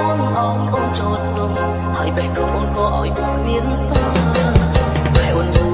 អូនអងអូនចូលក្នុងហើយបេះដូងអូនក៏ឲ្យបងគ្មានសល់តែអូនយល់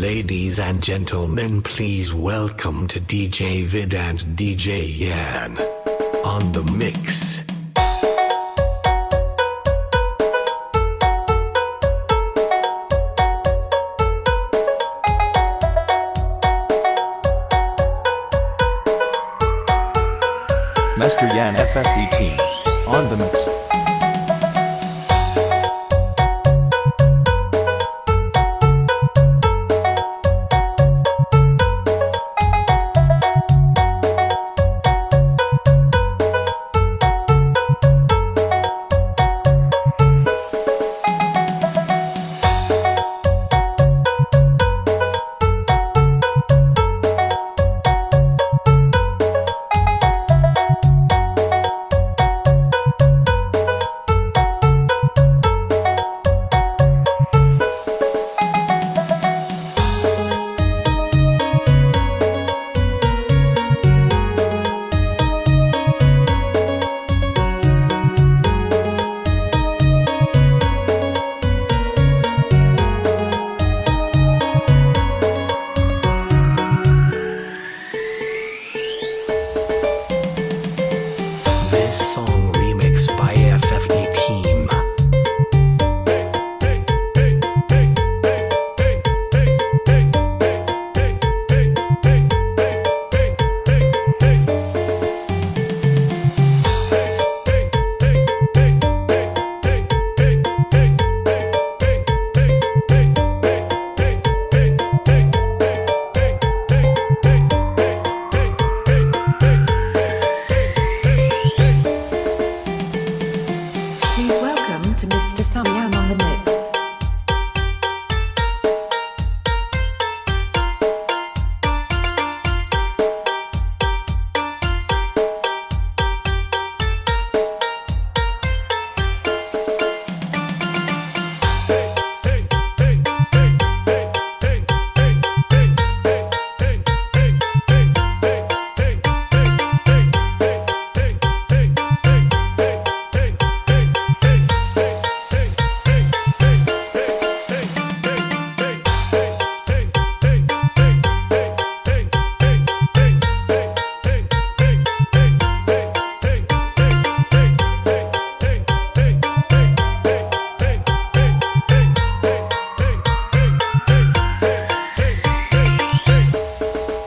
Ladies and gentlemen, please welcome to DJ Vid and DJ Yan on the mix. Master Yan FFET on the mix.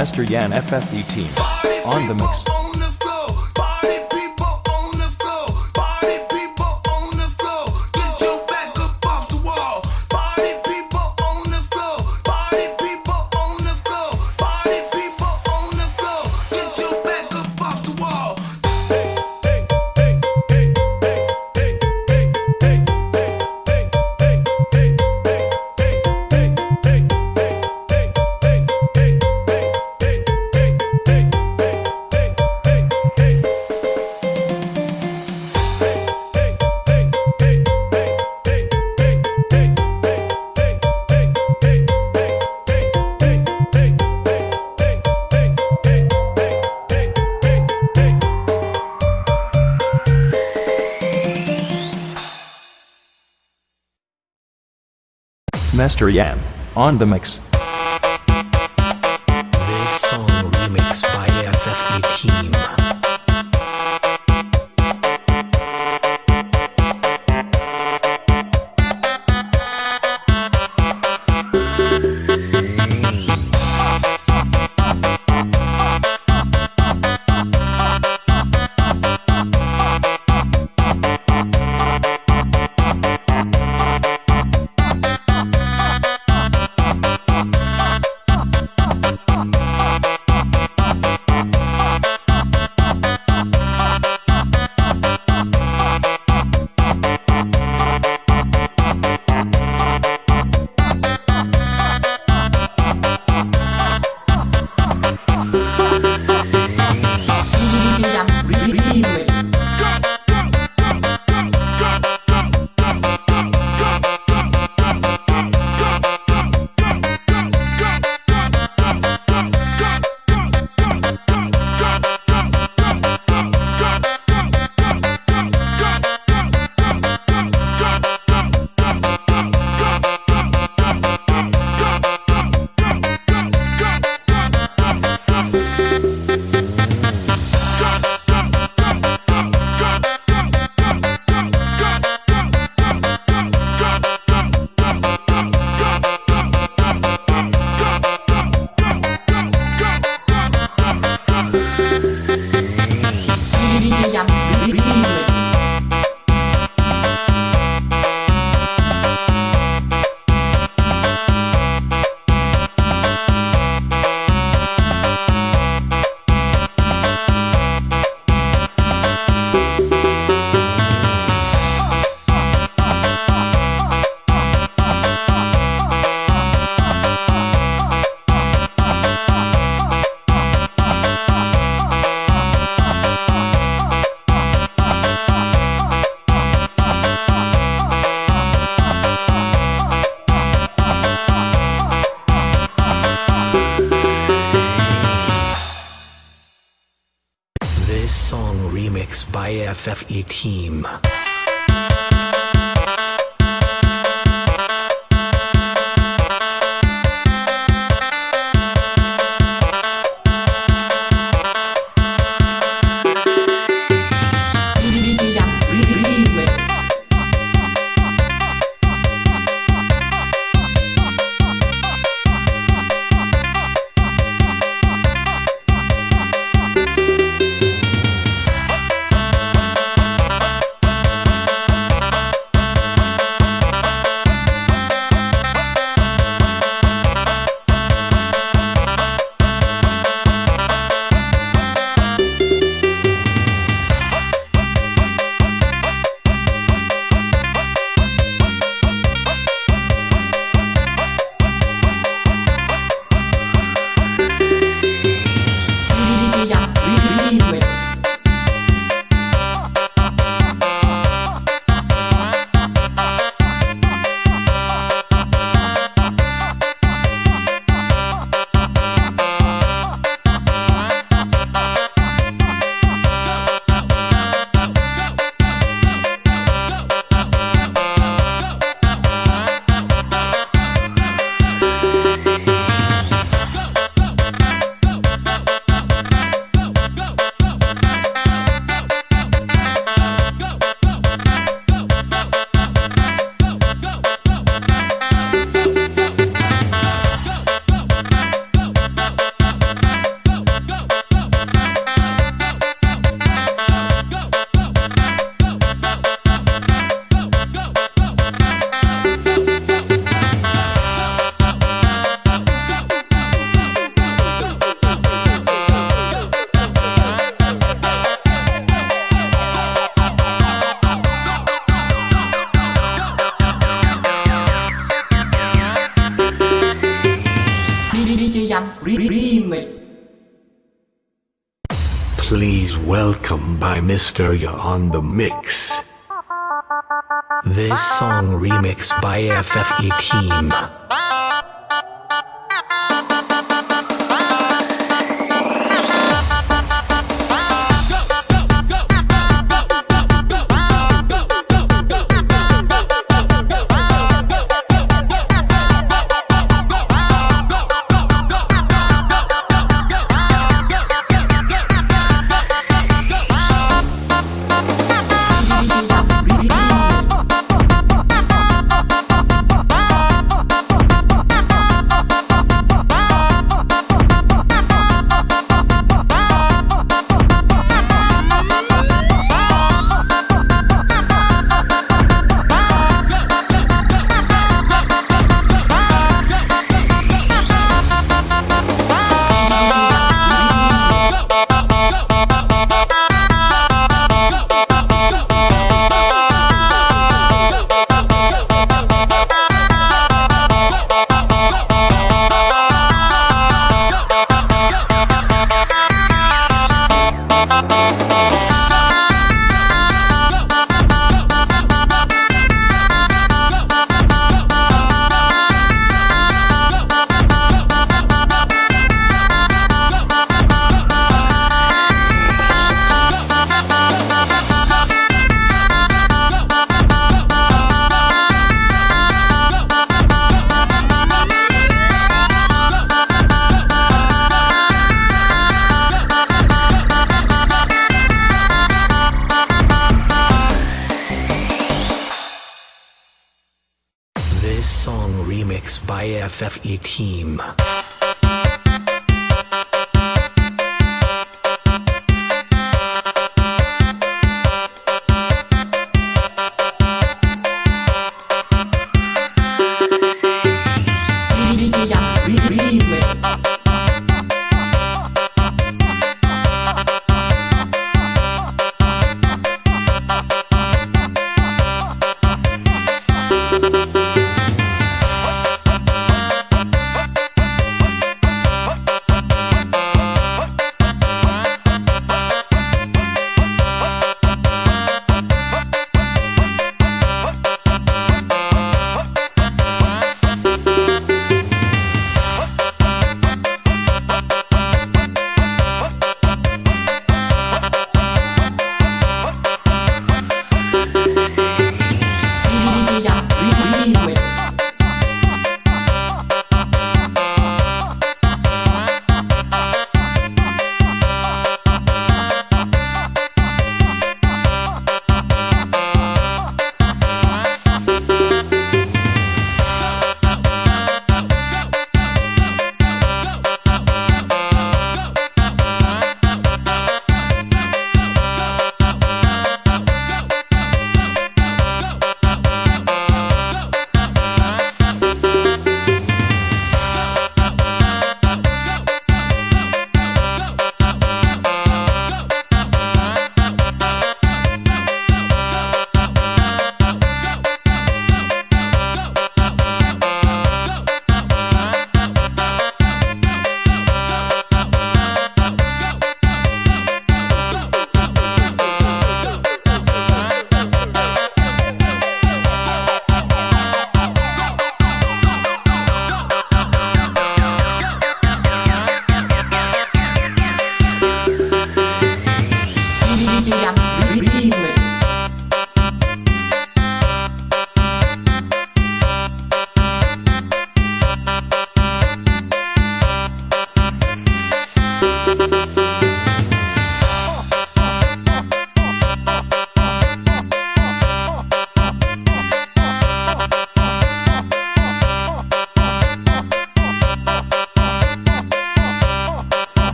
Mr. Yan FFE team. On the mix. Master Yam on the mix. FFE team. By on the mix. This song remixed by FFE Team. Ha ha! This song remixed by FFE Team.